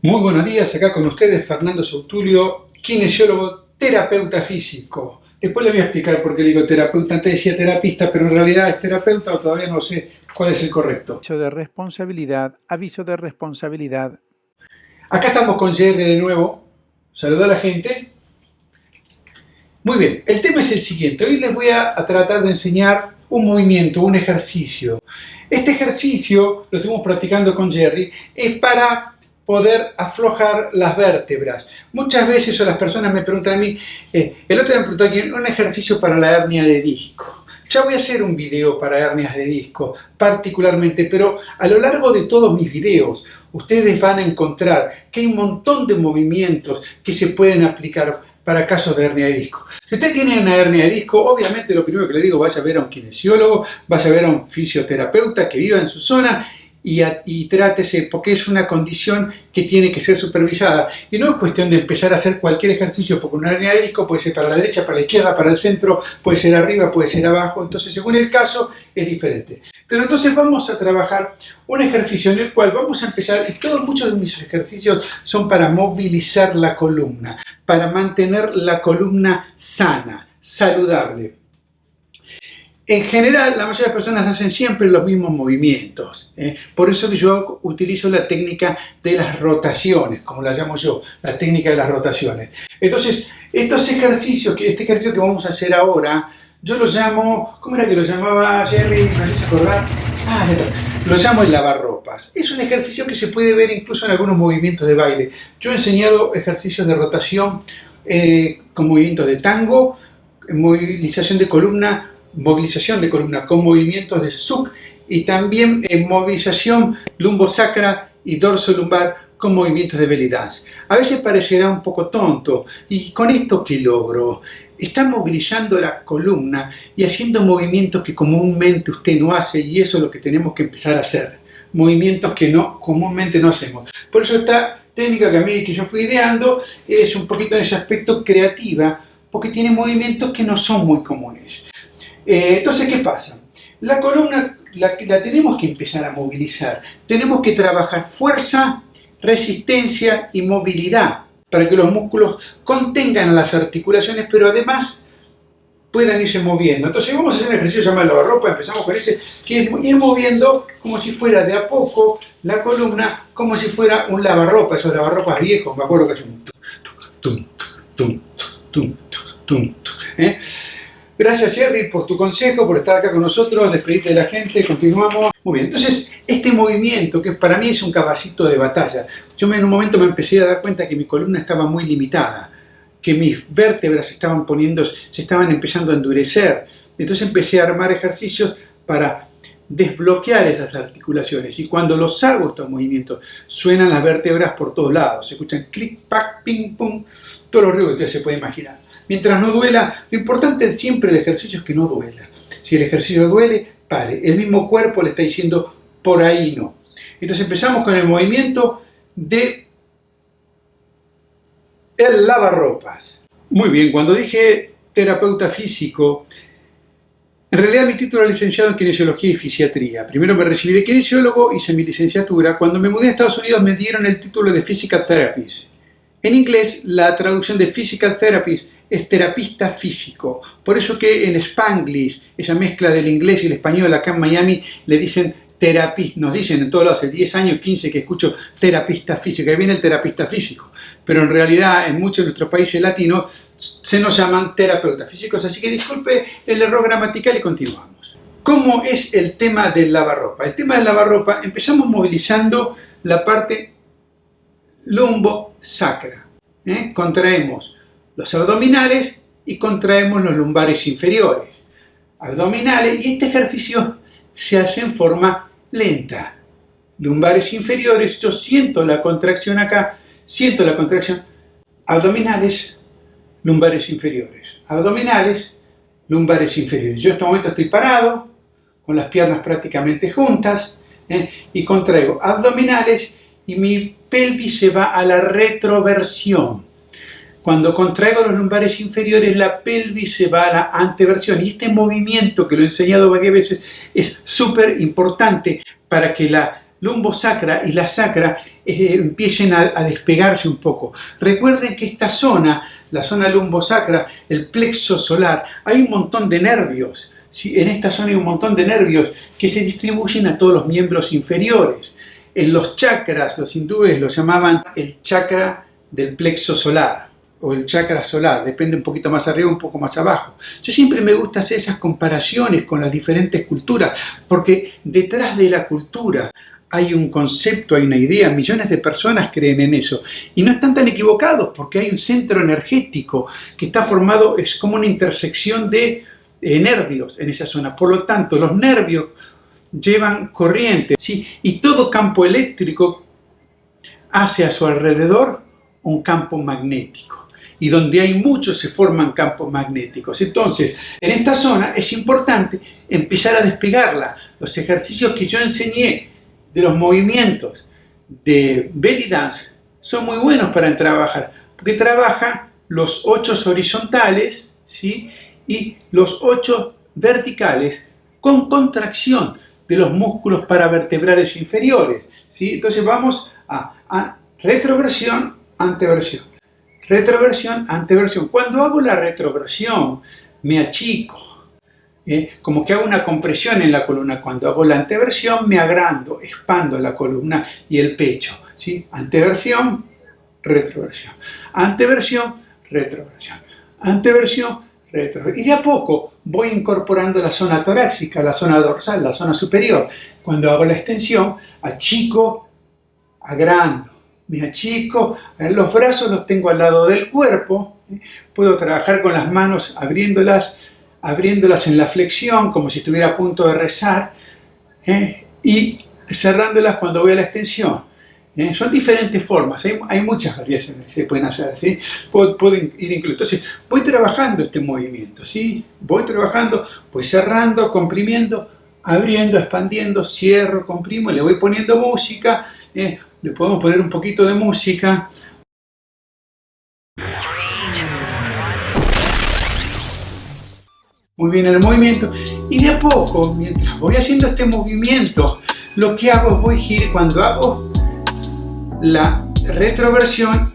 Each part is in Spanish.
Muy buenos días, acá con ustedes Fernando Sautulio, kinesiólogo, terapeuta físico. Después le voy a explicar por qué le digo terapeuta, antes decía terapista, pero en realidad es terapeuta o todavía no sé cuál es el correcto. Aviso de responsabilidad, aviso de responsabilidad. Acá estamos con Jerry de nuevo. Saluda a la gente. Muy bien, el tema es el siguiente. Hoy les voy a, a tratar de enseñar un movimiento, un ejercicio. Este ejercicio, lo estuvimos practicando con Jerry, es para poder aflojar las vértebras. Muchas veces las personas me preguntan a mí, eh, el otro día me preguntó aquí, un ejercicio para la hernia de disco. Ya voy a hacer un video para hernias de disco, particularmente, pero a lo largo de todos mis videos, ustedes van a encontrar que hay un montón de movimientos que se pueden aplicar para casos de hernia de disco. Si usted tiene una hernia de disco, obviamente lo primero que le digo, vaya a ver a un kinesiólogo, vaya a ver a un fisioterapeuta que viva en su zona y, trátese, porque es una condición que tiene que ser supervisada. Y no es cuestión de empezar a hacer cualquier ejercicio, porque de disco puede ser para la derecha, para la izquierda, para el centro, puede ser arriba, puede ser abajo, entonces según el caso es diferente. Pero entonces vamos a trabajar un ejercicio en el cual vamos a empezar, y todos muchos de mis ejercicios son para movilizar la columna, para mantener la columna sana, saludable. En general, la mayoría de las personas hacen siempre los mismos movimientos. ¿eh? Por eso que yo utilizo la técnica de las rotaciones, como la llamo yo, la técnica de las rotaciones. Entonces, estos ejercicios, este ejercicio que vamos a hacer ahora, yo lo llamo, ¿cómo era que lo llamaba Jerry? ¿Me haces acordar? Ah, lo llamo el lavarropas. Es un ejercicio que se puede ver incluso en algunos movimientos de baile. Yo he enseñado ejercicios de rotación eh, con movimientos de tango, movilización de columna, movilización de columna con movimientos de SUC y también en movilización lumbosacra y dorso lumbar con movimientos de belly dance. A veces parecerá un poco tonto, ¿y con esto qué logro? Está movilizando la columna y haciendo movimientos que comúnmente usted no hace y eso es lo que tenemos que empezar a hacer. Movimientos que no, comúnmente no hacemos. Por eso esta técnica que a mí que yo fui ideando es un poquito en ese aspecto creativa, porque tiene movimientos que no son muy comunes. Eh, entonces, ¿qué pasa? La columna la, tenemos que empezar a movilizar. Tenemos que trabajar fuerza, resistencia y movilidad para que los músculos contengan las articulaciones, pero además puedan irse moviendo. Entonces vamos a hacer un ejercicio llamado lavarropa, empezamos con ese, que es ir moviendo como si fuera de a poco la columna, como si fuera un lavarropa, esos lavarropas viejos, me acuerdo que tum, ¿eh? Gracias, Jerry, por tu consejo, por estar acá con nosotros, despedirte de la gente, continuamos. Muy bien, entonces, este movimiento, que para mí es un caballito de batalla, yo en un momento me empecé a dar cuenta que mi columna estaba muy limitada, que mis vértebras estaban poniendo, se estaban empezando a endurecer. Entonces empecé a armar ejercicios para desbloquear esas articulaciones. Y cuando los hago estos movimientos suenan las vértebras por todos lados, se escuchan clic, pac, ping, pum, todos los ruidos que usted se puede imaginar mientras no duela. Lo importante siempre del ejercicio es que no duela. Si el ejercicio duele, pare. El mismo cuerpo le está diciendo por ahí no. Entonces empezamos con el movimiento de el lavarropas. Muy bien, cuando dije terapeuta físico, en realidad mi título es licenciado en Kinesiología y Fisiatría. Primero me recibí de kinesiólogo, hice mi licenciatura. Cuando me mudé a Estados Unidos me dieron el título de Physical Therapist. En inglés, la traducción de Physical Therapist es terapista físico. Por eso que en Spanglish, esa mezcla del inglés y el español acá en Miami, le dicen terapista, nos dicen en todos lados, hace 10 años, 15 que escucho terapista físico, ahí viene el terapista físico, pero en realidad en muchos de nuestros países latinos se nos llaman terapeutas físicos, así que disculpe el error gramatical y continuamos. ¿Cómo es el tema del lavarropa? El tema del lavarropa, empezamos movilizando la parte lumbo-sacra, ¿eh? contraemos los abdominales y contraemos los lumbares inferiores. Abdominales, y este ejercicio se hace en forma lenta. Lumbares inferiores, yo siento la contracción acá, siento la contracción. Abdominales, lumbares inferiores. Abdominales, lumbares inferiores. Yo en este momento estoy parado, con las piernas prácticamente juntas, ¿eh? y contraigo abdominales y mi pelvis se va a la retroversión. Cuando contraigo los lumbares inferiores, la pelvis se va a la anteversión. Y este movimiento, que lo he enseñado varias veces, es súper importante para que la lumbosacra y la sacra eh, empiecen a, despegarse un poco. Recuerden que esta zona, la zona lumbosacra, el plexo solar, hay un montón de nervios. En esta zona hay un montón de nervios que se distribuyen a todos los miembros inferiores. En los chakras, los hindúes lo llamaban el chakra del plexo solar o el chakra solar, depende un poquito más arriba, un poco más abajo. Yo siempre me gusta hacer esas comparaciones con las diferentes culturas, porque detrás de la cultura hay un concepto, hay una idea, millones de personas creen en eso. Y no están tan equivocados, porque hay un centro energético que está formado, es como una intersección de eh, nervios en esa zona. Por lo tanto, los nervios llevan corriente, ¿sí? y todo campo eléctrico hace a su alrededor un campo magnético y donde hay muchos se forman campos magnéticos. Entonces, en esta zona es importante empezar a despegarla. Los ejercicios que yo enseñé de los movimientos de belly dance son muy buenos para trabajar, porque trabajan los ocho horizontales ¿sí? y los ocho verticales con contracción de los músculos paravertebrales inferiores. ¿sí? Entonces vamos a, a retroversión, anteversión Retroversión, anteversión. Cuando hago la retroversión, me achico. ¿eh? Como que hago una compresión en la columna. Cuando hago la anteversión, me agrando, expando la columna y el pecho. ¿sí? Anteversión, retroversión. Anteversión, retroversión. Anteversión, retroversión. Y de a poco voy incorporando la zona torácica, la zona dorsal, la zona superior. Cuando hago la extensión, achico, agrando me achico, los brazos los tengo al lado del cuerpo, puedo trabajar con las manos abriéndolas, abriéndolas en la flexión como si estuviera a punto de rezar ¿eh? y cerrándolas cuando voy a la extensión. ¿eh? Son diferentes formas, hay, muchas variaciones que se pueden hacer, ¿sí? Puedo, ir incluso. Entonces, voy trabajando este movimiento, ¿sí? Voy trabajando, voy cerrando, comprimiendo, abriendo, expandiendo, cierro, comprimo, le voy poniendo música, ¿eh? Le podemos poner un poquito de música. Muy bien el movimiento. Y de a poco, mientras voy haciendo este movimiento, lo que hago es voy girar, cuando hago la retroversión,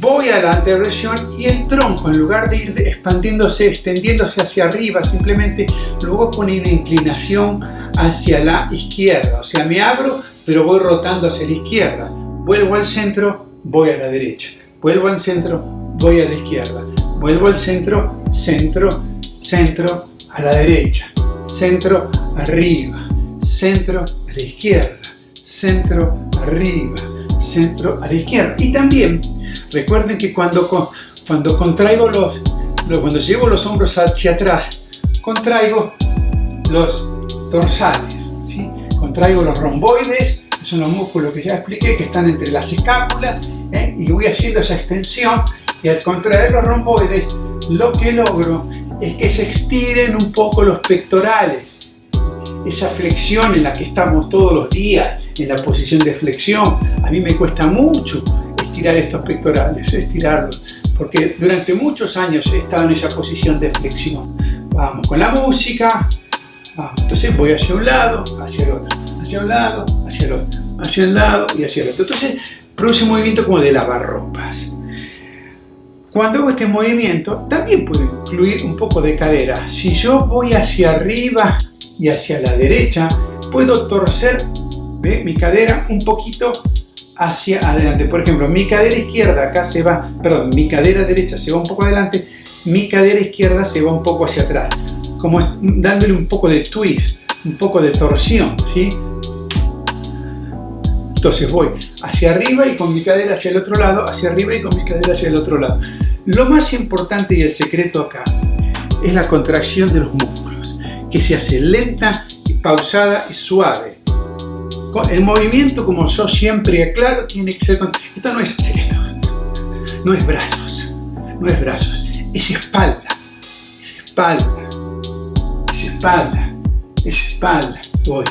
voy a la anteversión y el tronco, en lugar de ir expandiéndose, extendiéndose hacia arriba, simplemente luego pone una inclinación hacia la izquierda. O sea, me abro pero voy rotando hacia la izquierda. Vuelvo al centro, voy a la derecha. Vuelvo al centro, voy a la izquierda. Vuelvo al centro, centro, centro, a la derecha. Centro, arriba. Centro, a la izquierda. Centro, arriba. Centro, a la izquierda. Y también, recuerden que cuando, cuando contraigo los, cuando llevo los hombros hacia atrás, contraigo los dorsales contraigo los romboides, que son los músculos que ya expliqué, que están entre las escápulas, ¿eh? y voy haciendo esa extensión, y al contraer los romboides, lo que logro es que se estiren un poco los pectorales. Esa flexión en la que estamos todos los días, en la posición de flexión, a mí me cuesta mucho estirar estos pectorales, estirarlos, porque durante muchos años he estado en esa posición de flexión. Vamos con la música, Ah, entonces voy hacia un lado, hacia el otro, hacia un lado, hacia el otro, hacia el lado y hacia el otro. Entonces produce un movimiento como de lavarropas. Cuando hago este movimiento, también puedo incluir un poco de cadera. Si yo voy hacia arriba y hacia la derecha, puedo torcer mi cadera un poquito hacia adelante. Por ejemplo, mi cadera izquierda acá se va, perdón, mi cadera derecha se va un poco adelante, mi cadera izquierda se va un poco hacia atrás como dándole un poco de twist, un poco de torsión, ¿sí? Entonces voy hacia arriba y con mi cadera hacia el otro lado, hacia arriba y con mi cadera hacia el otro lado. Lo más importante y el secreto acá es la contracción de los músculos, que se hace lenta, y pausada y suave. El movimiento, como yo siempre aclaro, tiene que ser... Esto no es esto, no es brazos, no es brazos, es espalda, es espalda espalda, es espalda, voy,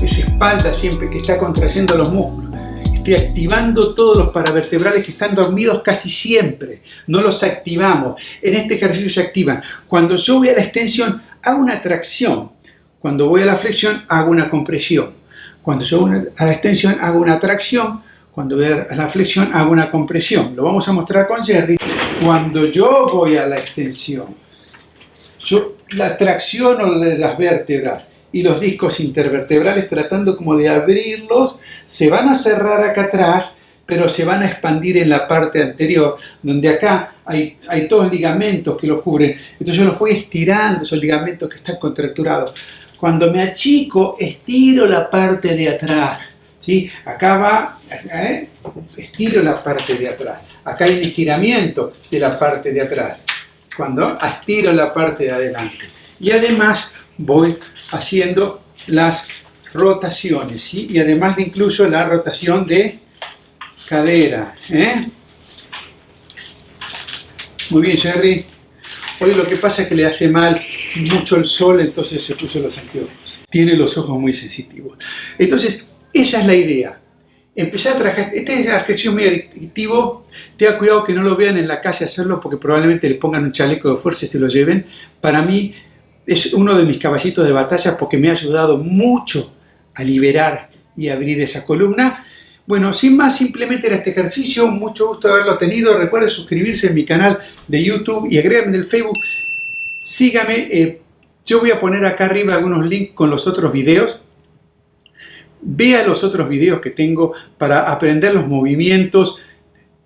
es espalda siempre que está contrayendo los músculos. Estoy activando todos los paravertebrales que están dormidos casi siempre. No los activamos. En este ejercicio se activan. Cuando yo voy a la extensión, hago una tracción. Cuando voy a la flexión, hago una compresión. Cuando yo voy a la extensión hago una tracción, cuando voy a la flexión hago una compresión. Lo vamos a mostrar con Jerry. Cuando yo voy a la extensión, yo la tracciono de las vértebras y los discos intervertebrales tratando como de abrirlos, se van a cerrar acá atrás, pero se van a expandir en la parte anterior, donde acá hay, hay todos ligamentos que los cubren. Entonces yo los voy estirando, esos ligamentos que están contracturados. Cuando me achico, estiro la parte de atrás. ¿sí? Acá va, ¿eh? estiro la parte de atrás. Acá hay un estiramiento de la parte de atrás. Cuando estiro la parte de adelante. Y además voy haciendo las rotaciones, y además incluso la rotación de cadera. ¿eh? Muy bien, Jerry. Hoy lo que pasa es que le hace mal mucho el sol, entonces se puso los anteojos. Tiene los ojos muy sensitivos. Entonces, esa es la idea. Empezar a trabajar, este ejercicio muy adictivo, tenga cuidado que no lo vean en la calle hacerlo porque probablemente le pongan un chaleco de fuerza y se lo lleven. Para mí es uno de mis caballitos de batalla porque me ha ayudado mucho a liberar y abrir esa columna. Bueno, sin más, simplemente era este ejercicio. Mucho gusto haberlo tenido. Recuerde suscribirse en mi canal de YouTube y agréguenme en el Facebook. Sígame. Eh, yo voy a poner acá arriba algunos links con los otros videos. Vea los otros videos que tengo para aprender los movimientos.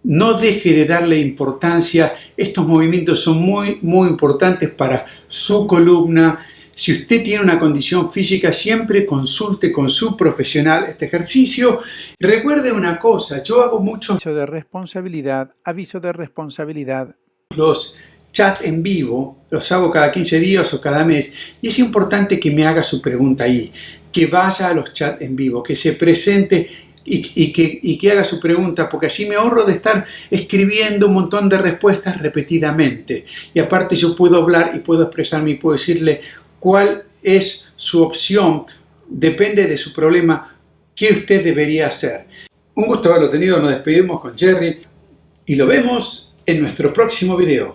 No deje de darle importancia. Estos movimientos son muy, muy importantes para su columna. Si usted tiene una condición física, siempre consulte con su profesional este ejercicio. Recuerde una cosa, yo hago mucho aviso de responsabilidad, aviso de responsabilidad. Los chats en vivo, los hago cada 15 días o cada mes, y es importante que me haga su pregunta ahí, que vaya a los chats en vivo, que se presente y, que, que, haga su pregunta, porque así me ahorro de estar escribiendo un montón de respuestas repetidamente. Y aparte yo puedo hablar y puedo expresarme y puedo decirle cuál es su opción, depende de su problema, qué usted debería hacer. Un gusto haberlo tenido, nos despedimos con Jerry y lo vemos en nuestro próximo video.